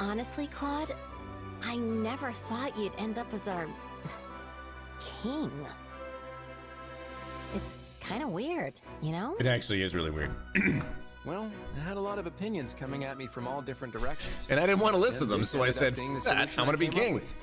honestly, Claude, I never thought you'd end up as our king. It's kind of weird, you know? It actually is really weird. Well, I had a lot of opinions coming at me from all different directions. And I didn't want to listen to them, so I said, I'm gonna be king. with.